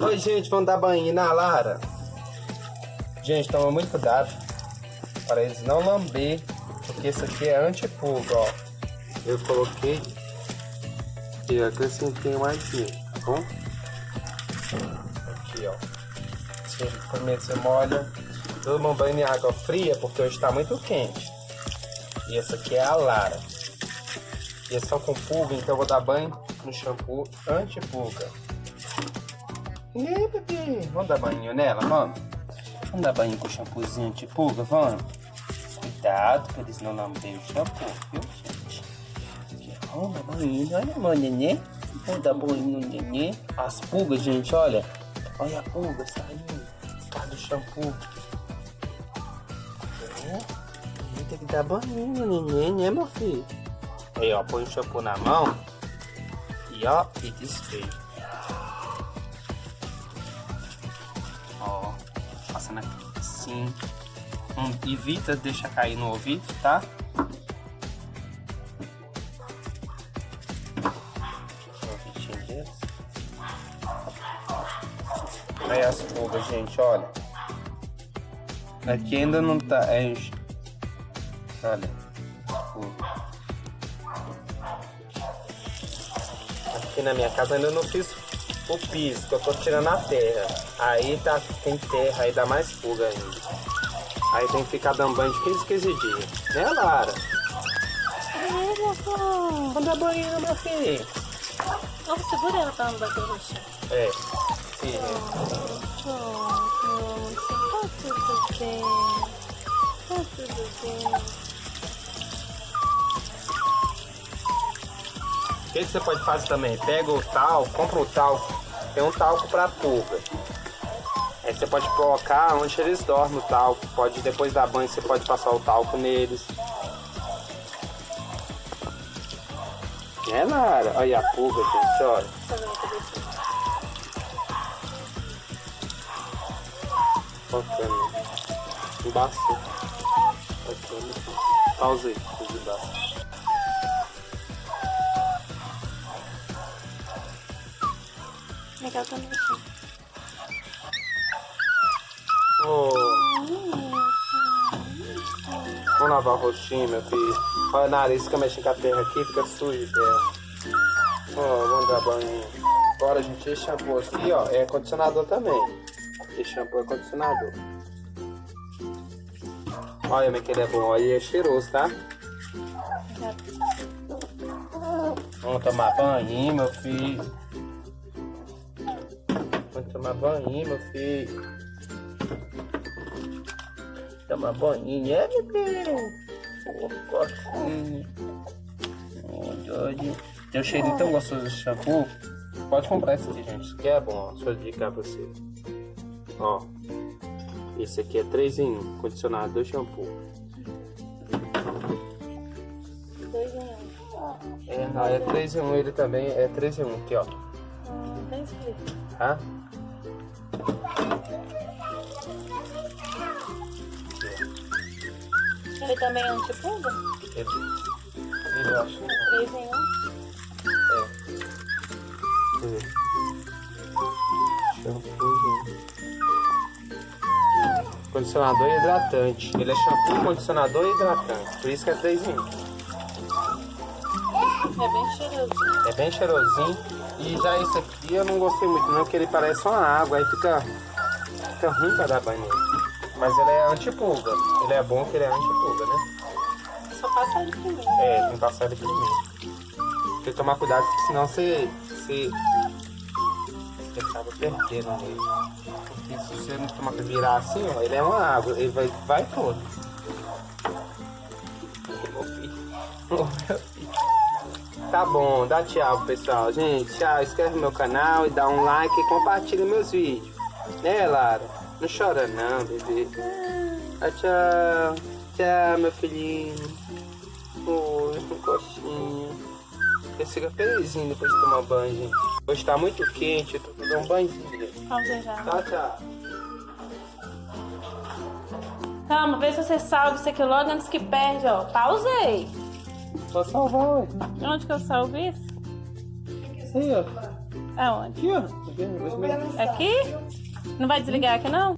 Oi, gente, vamos dar banho na Lara. Gente, toma muito cuidado para eles não lamber, porque isso aqui é antipulga, ó. Eu coloquei e acrescentei mais aqui, tá bom? Aqui, ó. Assim, primeiro você molha. Toma banho em água fria, porque hoje está muito quente. E essa aqui é a Lara. E é só com pulga, então eu vou dar banho no shampoo anti-pulga. Aí, bebê? Vamos dar banho nela, vamos? Vamos dar banho com shampoozinho anti-pulga, vamos? Cuidado pra eles não lamberem o shampoo, viu, gente? Vamos dar banho, olha, meu neném. Vamos dar banho no neném. As pulgas, gente, olha. Olha a pulga saindo. Tá do shampoo. Tem que dar banho no neném, né, meu filho? Aí, ó, põe o shampoo na mão e ó, e desfeio. Passando aqui assim. Hum, evita deixar cair no ouvido, tá? Aí as pulgas, gente, olha. Aqui ainda não tá. É, olha. Aqui na minha casa ainda não fiz o piso, que eu tô tirando a terra. Aí tá, tem terra, aí dá mais pulga ainda. Aí tem que ficar dando banho de 15, 15 dias. Né, Lara? É. Vamos dar banho, meu filho. Vamos segurar ela pra não bater no chão. É. Filha. Pronto. Tá tudo bem. Tá tudo bem. Que, que você pode fazer também? Pega o talco, compra o talco. Tem um talco pra pulga. Aí você pode colocar onde eles dormem o talco. Pode, depois da banho, você pode passar o talco neles. É, Lara? Olha a pulga, gente, olha. Bacana. Embaçou. Bacana. Pausa aí, tudo Legal também aqui. Oh. Vamos lavar o rostinho, meu filho. Olha o nariz fica mexendo com a terra aqui, fica sujo terra. Ó, vamos dar banho. Agora, gente, esse shampoo aqui, ó, é condicionador também. Esse shampoo é condicionador. Olha é que ele é bom. Olha, é cheiroso, tá? Vamos tomar banho, meu filho. Tomar banho, meu filho. Tomar banho, é, bebê? Fofoquinha. Olha, Tem um cheirinho tão gostoso de shampoo. Pode comprar esse aqui, gente. Isso aqui é bom, ó. Deixa eu indicar pra você. Ó. Esse aqui é 3 em 1. Condicionador e shampoo. Dois em um. É, não, é 3 em 1 ele também. É 3 em 1 aqui, ó. Hum, tá escrito. Tá? Ele também é antipulga? Ele, ele eu acho que não. Três em um. É. Deixa eu ver. Shampoo. Condicionador e hidratante. Ele é shampoo, condicionador e hidratante. Por isso que é 3 em 1. É bem cheiroso. É bem cheirosinho. E já esse aqui eu não gostei muito não, porque ele parece uma água. Aí fica, fica ruim pra dar banho nele. Mas ele é antipulga. Ele é bom que ele é antipulga, né? Só passa ele primeiro. É, tem que passar ele primeiro. Tem que tomar cuidado, senão você, você, você acaba perdendo ele. Porque se você não tomar cuidado virar assim, ó, ele é uma água, ele vai, vai todo. Ô, meu. Tá bom, dá tchau, pessoal. Gente, tchau. Inscreve no meu canal e dá um like e compartilha meus vídeos. Né, Lara? Não chora não, bebê. Ah, tchau. Tchau, meu filhinho. Oi, um coxinha. Você fica felizinho depois de tomar banho, gente. Hoje tá muito quente, eu tô dando um banhozinho. Vamos ver já. Tchau, tchau. Calma, vê se você salva isso aqui logo antes que perde, ó. Pausei. Vou salvar, ué. Onde que eu salvo isso? Aí, ó. Aonde? Aqui, ó. Aqui? Não vai desligar aqui não?